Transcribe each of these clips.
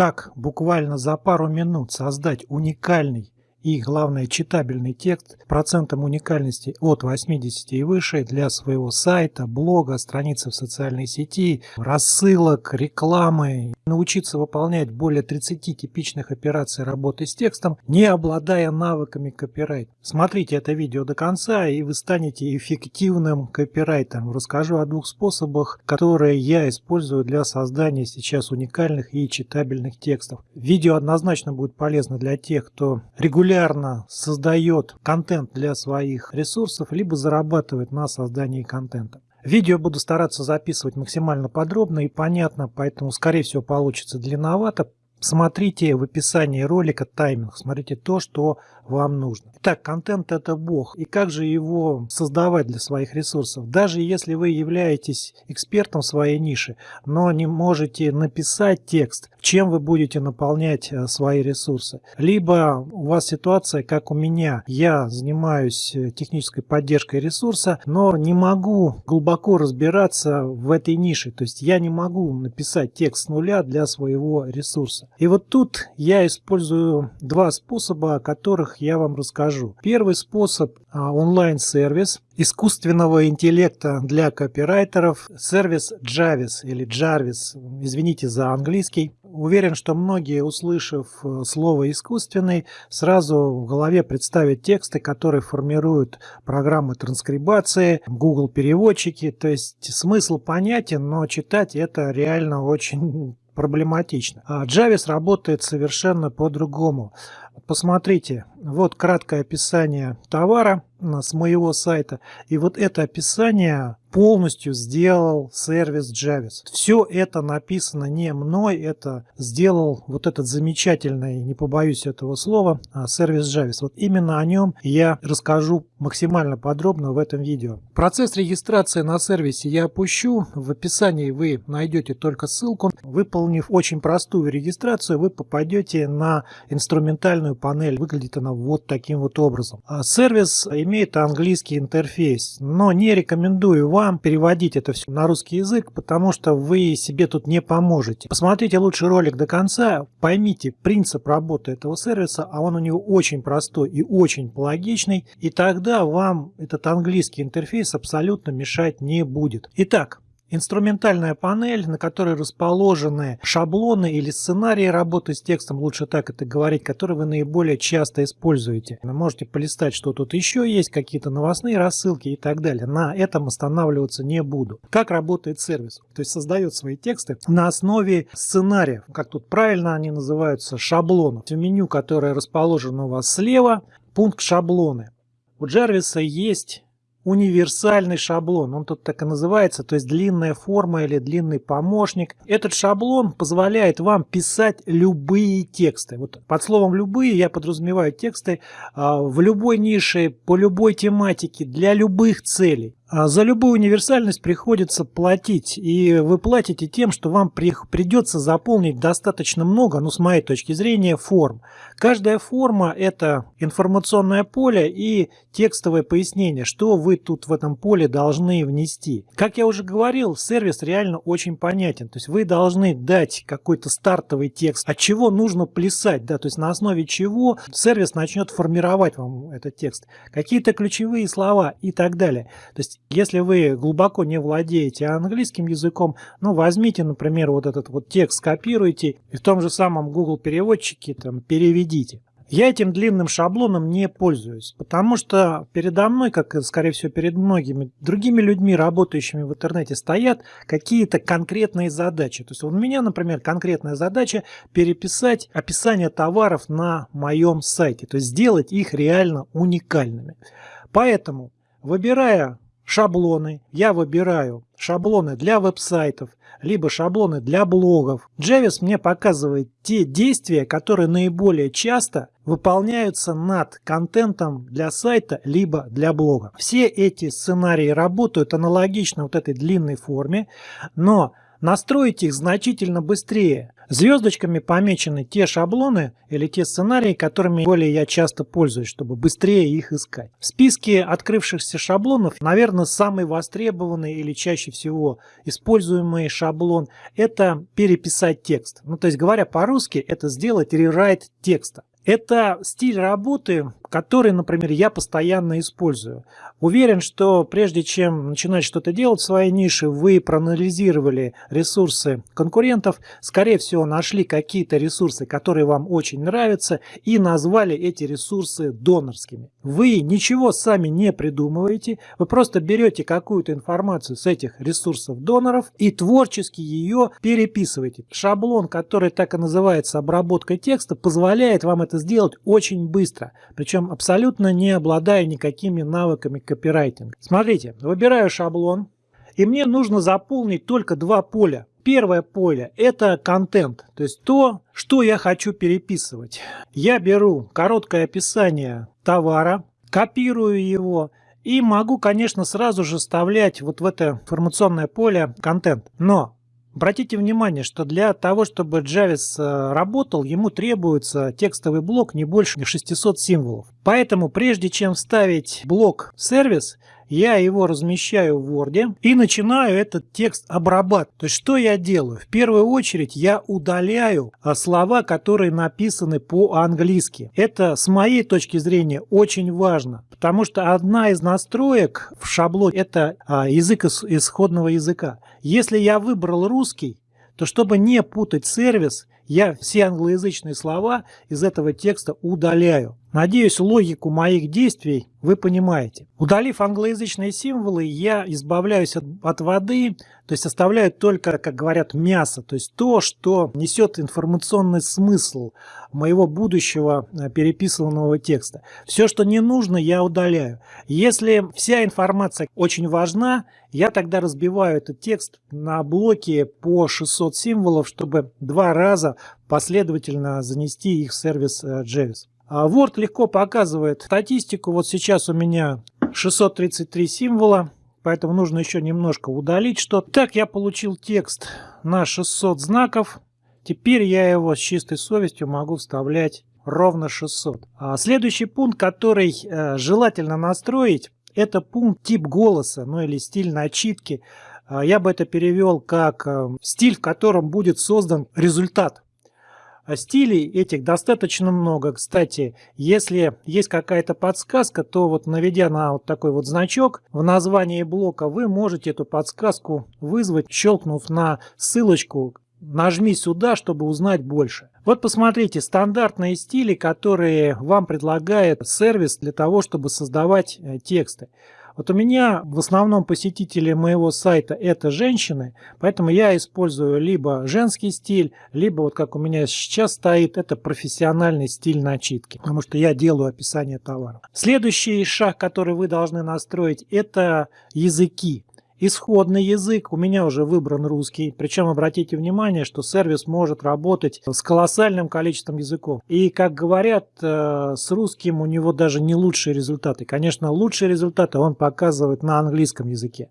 как буквально за пару минут создать уникальный и, главное, читабельный текст процентом уникальности от 80 и выше для своего сайта, блога, страницы в социальной сети, рассылок, рекламы. Научиться выполнять более 30 типичных операций работы с текстом, не обладая навыками копирайт. Смотрите это видео до конца, и вы станете эффективным копирайтером. Расскажу о двух способах, которые я использую для создания сейчас уникальных и читабельных текстов. Видео однозначно будет полезно для тех, кто регулярно регулярно создает контент для своих ресурсов, либо зарабатывает на создании контента. Видео буду стараться записывать максимально подробно и понятно, поэтому скорее всего получится длинновато. Смотрите в описании ролика тайминг, смотрите то, что вам нужно. Итак, контент это бог. И как же его создавать для своих ресурсов? Даже если вы являетесь экспертом своей нише, но не можете написать текст, чем вы будете наполнять э, свои ресурсы. Либо у вас ситуация, как у меня, я занимаюсь э, технической поддержкой ресурса, но не могу глубоко разбираться в этой нише. То есть я не могу написать текст с нуля для своего ресурса. И вот тут я использую два способа, о которых я вам расскажу. Первый способ а, онлайн-сервис искусственного интеллекта для копирайтеров, сервис Jarvis или Jarvis, извините за английский. Уверен, что многие, услышав э, слово «искусственный», сразу в голове представят тексты, которые формируют программы транскрибации, Google переводчики. То есть смысл понятен, но читать это реально очень проблематично. А Jarvis работает совершенно по-другому. Посмотрите, вот краткое описание товара с моего сайта. И вот это описание полностью сделал сервис Javis. Все это написано не мной, это сделал вот этот замечательный, не побоюсь этого слова, а, сервис Javis. Вот именно о нем я расскажу максимально подробно в этом видео. Процесс регистрации на сервисе я опущу. В описании вы найдете только ссылку. Выполнив очень простую регистрацию, вы попадете на инструментальную панель. Выглядит она вот таким вот образом. А сервис имеет английский интерфейс, но не рекомендую вам переводить это все на русский язык, потому что вы себе тут не поможете. Посмотрите лучше ролик до конца, поймите принцип работы этого сервиса, а он у него очень простой и очень логичный, и тогда вам этот английский интерфейс абсолютно мешать не будет. Итак, Инструментальная панель, на которой расположены шаблоны или сценарии работы с текстом, лучше так это говорить, которые вы наиболее часто используете. Вы можете полистать, что тут еще есть, какие-то новостные рассылки и так далее. На этом останавливаться не буду. Как работает сервис? То есть создает свои тексты на основе сценариев, как тут правильно они называются, шаблонов. В меню, которое расположено у вас слева, пункт шаблоны. У Jarvis есть универсальный шаблон. Он тут так и называется, то есть длинная форма или длинный помощник. Этот шаблон позволяет вам писать любые тексты. Вот под словом «любые» я подразумеваю тексты а, в любой нише, по любой тематике, для любых целей. А за любую универсальность приходится платить, и вы платите тем, что вам придется заполнить достаточно много, ну с моей точки зрения, форм. Каждая форма – это информационное поле и текстовое пояснение, что вы тут в этом поле должны внести. Как я уже говорил, сервис реально очень понятен, то есть вы должны дать какой-то стартовый текст, от чего нужно плясать, да, то есть на основе чего сервис начнет формировать вам этот текст, какие-то ключевые слова и так далее. То есть если вы глубоко не владеете английским языком, ну возьмите, например, вот этот вот текст, скопируйте и в том же самом Google переводчике там переведите. Я этим длинным шаблоном не пользуюсь, потому что передо мной, как и, скорее всего, перед многими другими людьми, работающими в интернете, стоят какие-то конкретные задачи. То есть у меня, например, конкретная задача переписать описание товаров на моем сайте, то есть сделать их реально уникальными. Поэтому, выбирая шаблоны. Я выбираю шаблоны для веб-сайтов, либо шаблоны для блогов. Джевис мне показывает те действия, которые наиболее часто выполняются над контентом для сайта, либо для блога. Все эти сценарии работают аналогично вот этой длинной форме, но настроить их значительно быстрее. Звездочками помечены те шаблоны или те сценарии, которыми более я часто пользуюсь, чтобы быстрее их искать. В списке открывшихся шаблонов, наверное, самый востребованный или чаще всего используемый шаблон – это переписать текст. Ну, то есть, говоря по-русски, это сделать рерайт текста. Это стиль работы, который, например, я постоянно использую. Уверен, что прежде чем начинать что-то делать в своей нише, вы проанализировали ресурсы конкурентов, скорее всего, нашли какие-то ресурсы, которые вам очень нравятся, и назвали эти ресурсы донорскими. Вы ничего сами не придумываете, вы просто берете какую-то информацию с этих ресурсов доноров и творчески ее переписываете. Шаблон, который так и называется обработкой текста, позволяет вам это сделать очень быстро. Причем причем абсолютно не обладая никакими навыками копирайтинга. Смотрите, выбираю шаблон, и мне нужно заполнить только два поля. Первое поле – это контент, то есть то, что я хочу переписывать. Я беру короткое описание товара, копирую его и могу, конечно, сразу же вставлять вот в это информационное поле контент. Но Обратите внимание, что для того, чтобы Джавис э, работал, ему требуется текстовый блок не больше 600 символов. Поэтому прежде чем вставить блок сервис, я его размещаю в Word и начинаю этот текст обрабатывать. То есть что я делаю? В первую очередь я удаляю а, слова, которые написаны по-английски. Это с моей точки зрения очень важно, потому что одна из настроек в шаблоне это а, язык исходного языка. Если я выбрал русский, то чтобы не путать сервис, я все англоязычные слова из этого текста удаляю. Надеюсь, логику моих действий вы понимаете. Удалив англоязычные символы, я избавляюсь от, от воды, то есть оставляю только, как говорят, мясо, то есть то, что несет информационный смысл моего будущего э, переписанного текста. Все, что не нужно, я удаляю. Если вся информация очень важна, я тогда разбиваю этот текст на блоки по 600 символов, чтобы два раза последовательно занести их в сервис э, Javis. А Word легко показывает статистику. Вот сейчас у меня 633 символа, поэтому нужно еще немножко удалить что-то. Так я получил текст на 600 знаков. Теперь я его с чистой совестью могу вставлять ровно 600. А следующий пункт, который э, желательно настроить, это пункт тип голоса, ну или стиль начитки. А я бы это перевел как э, стиль, в котором будет создан результат. А стилей этих достаточно много. Кстати, если есть какая-то подсказка, то вот наведя на вот такой вот значок в названии блока, вы можете эту подсказку вызвать, щелкнув на ссылочку нажми сюда, чтобы узнать больше. Вот посмотрите, стандартные стили, которые вам предлагает сервис для того, чтобы создавать э, тексты. Вот у меня в основном посетители моего сайта это женщины, поэтому я использую либо женский стиль, либо вот как у меня сейчас стоит, это профессиональный стиль начитки, потому что я делаю описание товара. Следующий шаг, который вы должны настроить, это языки. Исходный язык у меня уже выбран русский, причем обратите внимание, что сервис может работать с колоссальным количеством языков. И как говорят, э, с русским у него даже не лучшие результаты. Конечно, лучшие результаты он показывает на английском языке.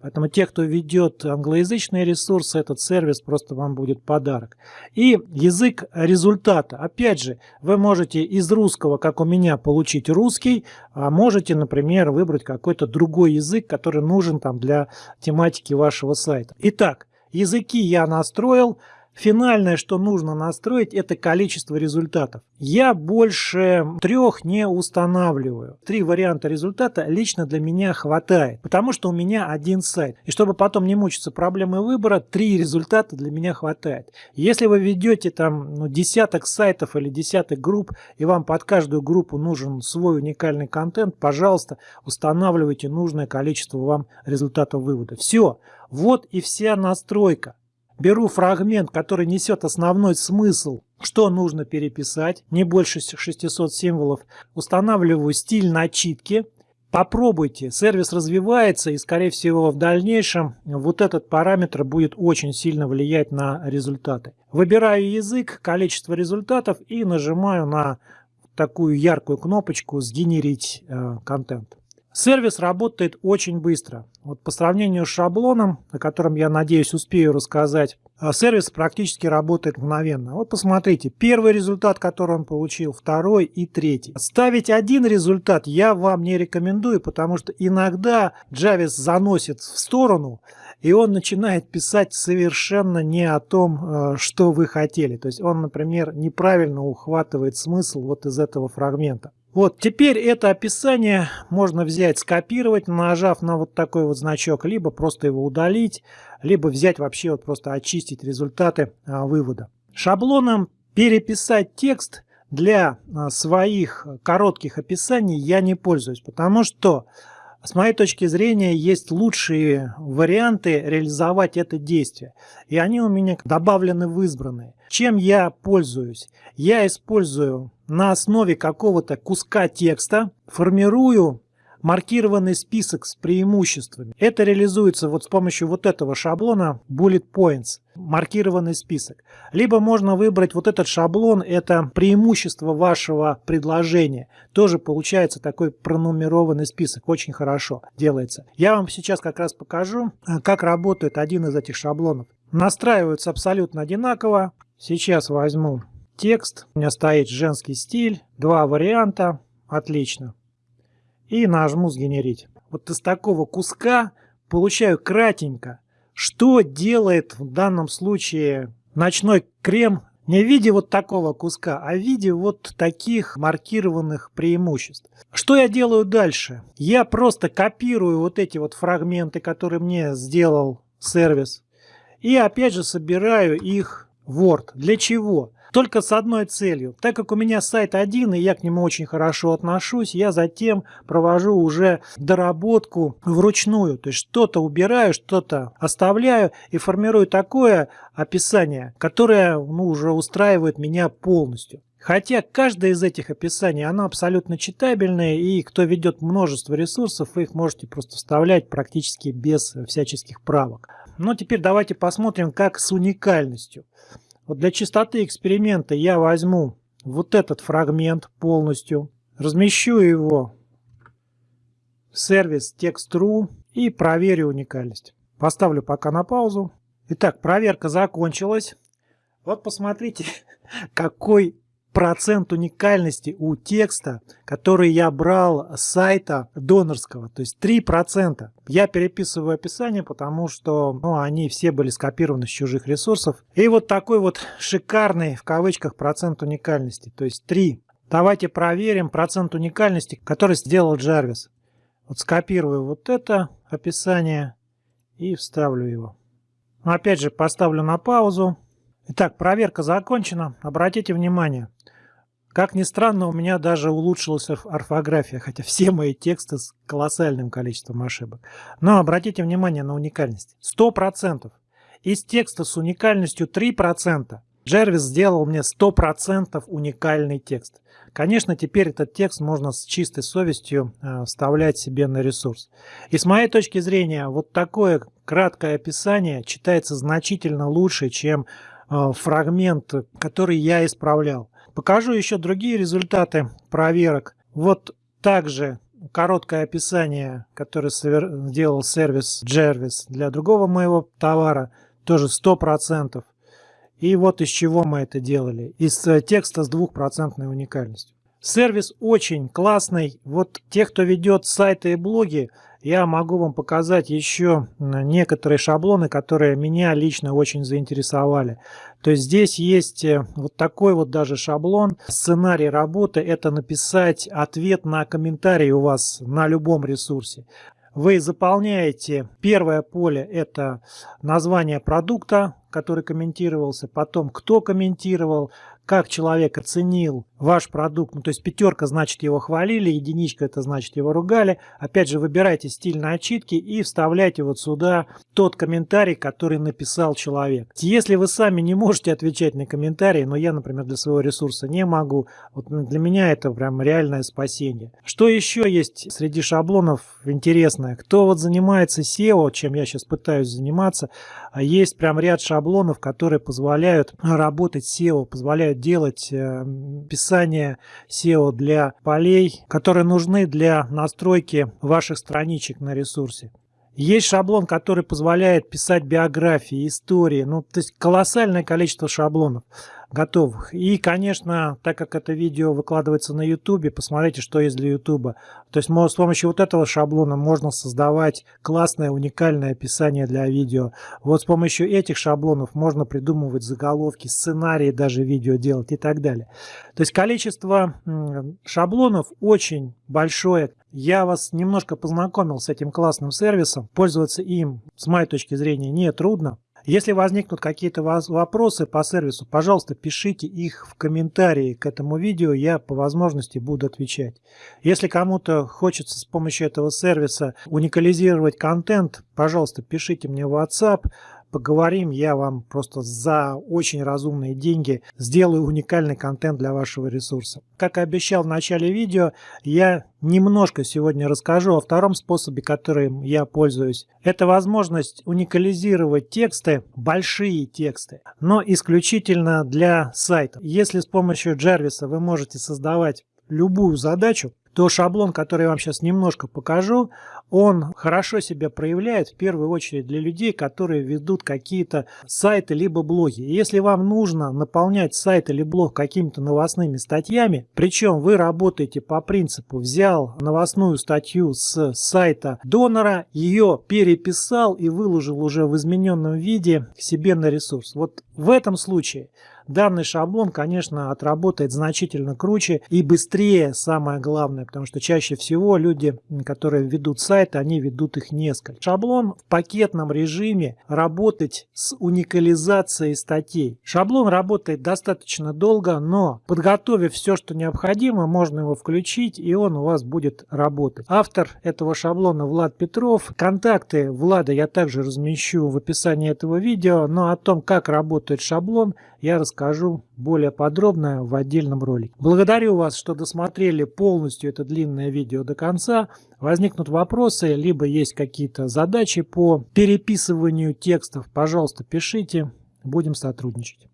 Поэтому те, кто ведет англоязычные ресурсы, этот сервис просто вам будет подарок. И язык результата. Опять же, вы можете из русского, как у меня, получить русский, а можете, например, выбрать какой-то другой язык, который нужен там для тематики вашего сайта. Итак, языки я настроил. Финальное, что нужно настроить, это количество результатов. Я больше трех не устанавливаю. Три варианта результата лично для меня хватает, потому что у меня один сайт. И чтобы потом не мучиться проблемой выбора, три результата для меня хватает. Если вы ведете там ну, десяток сайтов или десяток групп, и вам под каждую группу нужен свой уникальный контент, пожалуйста, устанавливайте нужное количество вам результатов вывода. Все. Вот и вся настройка. Беру фрагмент, который несет основной смысл, что нужно переписать, не больше 600 символов. Устанавливаю стиль начитки. Попробуйте, сервис развивается и скорее всего в дальнейшем вот этот параметр будет очень сильно влиять на результаты. Выбираю язык, количество результатов и нажимаю на такую яркую кнопочку «Сгенерить э, контент». Сервис работает очень быстро. Вот по сравнению с шаблоном, о котором я надеюсь успею рассказать, а сервис практически работает мгновенно. Вот посмотрите, первый результат, который он получил, второй и третий. Ставить один результат я вам не рекомендую, потому что иногда Jarvis заносит в сторону, и он начинает писать совершенно не о том, э, что вы хотели. То есть он, например, неправильно ухватывает смысл вот из этого фрагмента. Вот, теперь это описание можно взять, скопировать, нажав на вот такой вот значок, либо просто его удалить, либо взять вообще вот просто очистить результаты а, вывода. Шаблоном переписать текст для а, своих коротких описаний я не пользуюсь, потому что с моей точки зрения, есть лучшие варианты реализовать это действие. И они у меня добавлены в избранные. Чем я пользуюсь? Я использую на основе какого-то куска текста, формирую маркированный список с преимуществами. Это реализуется вот с помощью вот этого шаблона Bullet Points, маркированный список. Либо можно выбрать вот этот шаблон, это преимущество вашего предложения. Тоже получается такой пронумерованный список, очень хорошо делается. Я вам сейчас как раз покажу, э, как работает один из этих шаблонов. Настраиваются абсолютно одинаково. Сейчас возьму текст. У меня стоит женский стиль. Два варианта. Отлично и нажму «Сгенерить». Вот из такого куска получаю кратенько, что делает в данном случае ночной крем не в виде вот такого куска, а в виде вот таких маркированных преимуществ. Что я делаю дальше? Я просто копирую вот эти вот фрагменты, которые мне сделал сервис, и опять же собираю их в Word. Для чего? Только с одной целью. Так как у меня сайт один, и я к нему очень хорошо отношусь, я затем провожу уже доработку вручную. То есть что-то убираю, что-то оставляю и формирую такое описание, которое ну, уже устраивает меня полностью. Хотя каждое из этих описаний, оно абсолютно читабельное, и кто ведет множество ресурсов, вы их можете просто вставлять практически без всяческих правок. Но теперь давайте посмотрим, как с уникальностью. Вот для чистоты эксперимента я возьму вот этот фрагмент полностью, размещу его в сервис text.ru и проверю уникальность. Поставлю пока на паузу. Итак, проверка закончилась. Вот посмотрите, какой процент уникальности у текста, который я брал с сайта донорского, то есть 3%. Я переписываю описание, потому что ну, они все были скопированы с чужих ресурсов. И вот такой вот шикарный, в кавычках, процент уникальности, то есть 3. Давайте проверим процент уникальности, который сделал Jarvis. Вот скопирую вот это описание и вставлю его. Опять же поставлю на паузу. Итак, проверка закончена. Обратите внимание, как ни странно, у меня даже улучшилась орфография, хотя все мои тексты с колоссальным количеством ошибок. Но обратите внимание на уникальность. 100%. Из текста с уникальностью 3% Джервис сделал мне 100% уникальный текст. Конечно, теперь этот текст можно с чистой совестью э, вставлять себе на ресурс. И с моей точки зрения, вот такое краткое описание читается значительно лучше, чем фрагмент, который я исправлял. Покажу еще другие результаты проверок. Вот также короткое описание, которое сделал сервис Jervis для другого моего товара, тоже 100%. И вот из чего мы это делали. Из э, текста с двухпроцентной уникальностью. Сервис очень классный. Вот те, кто ведет сайты и блоги, я могу вам показать еще некоторые шаблоны, которые меня лично очень заинтересовали. То есть здесь есть э, вот такой вот даже шаблон. Сценарий работы – это написать ответ на комментарий у вас на любом ресурсе. Вы заполняете первое поле – это название продукта, который комментировался, потом кто комментировал, как человек оценил ваш продукт. Ну, то есть пятерка значит его хвалили, единичка это значит его ругали. Опять же, выбирайте стиль на очитки и вставляйте вот сюда тот комментарий, который написал человек. Если вы сами не можете отвечать на комментарии, но я, например, для своего ресурса не могу, вот для меня это прям реальное спасение. Что еще есть среди шаблонов интересное? Кто вот занимается SEO, чем я сейчас пытаюсь заниматься, а есть прям ряд шаблонов, которые позволяют работать SEO, позволяют делать, э, писать описание SEO для полей, которые нужны для настройки ваших страничек на ресурсе. Есть шаблон, который позволяет писать биографии, истории, ну, то есть колоссальное количество шаблонов готовых. И, конечно, так как это видео выкладывается на YouTube, посмотрите, что есть для YouTube. То есть с помощью вот этого шаблона можно создавать классное, уникальное описание для видео. Вот с помощью этих шаблонов можно придумывать заголовки, сценарии даже видео делать и так далее. То есть количество шаблонов очень большое. Я вас немножко познакомил с этим классным сервисом. Пользоваться им, с моей точки зрения, не трудно. Если возникнут какие-то вопросы по сервису, пожалуйста, пишите их в комментарии к этому видео, я по возможности буду отвечать. Если кому-то хочется с помощью этого сервиса уникализировать контент, пожалуйста, пишите мне в WhatsApp, поговорим, я вам просто за очень разумные деньги сделаю уникальный контент для вашего ресурса. Как и обещал в начале видео, я немножко сегодня расскажу о втором способе, которым я пользуюсь. Это возможность уникализировать тексты, большие тексты, но исключительно для сайта. Если с помощью Jarvis вы можете создавать любую задачу, то шаблон, который я вам сейчас немножко покажу, он хорошо себя проявляет в первую очередь для людей, которые ведут какие-то сайты либо блоги. если вам нужно наполнять сайт или блог какими-то новостными статьями, причем вы работаете по принципу взял новостную статью с сайта донора, ее переписал и выложил уже в измененном виде к себе на ресурс. Вот в этом случае данный шаблон, конечно, отработает значительно круче и быстрее, самое главное, потому что чаще всего люди, которые ведут сайты, они ведут их несколько. Шаблон в пакетном режиме работать с уникализацией статей. Шаблон работает достаточно долго, но подготовив все, что необходимо, можно его включить и он у вас будет работать. Автор этого шаблона Влад Петров. Контакты Влада я также размещу в описании этого видео, но о том, как работает шаблон, я расскажу более подробно в отдельном ролике. Благодарю вас, что досмотрели полностью это длинное видео до конца. Возникнут вопросы, либо есть какие-то задачи по переписыванию текстов, пожалуйста, пишите, будем сотрудничать.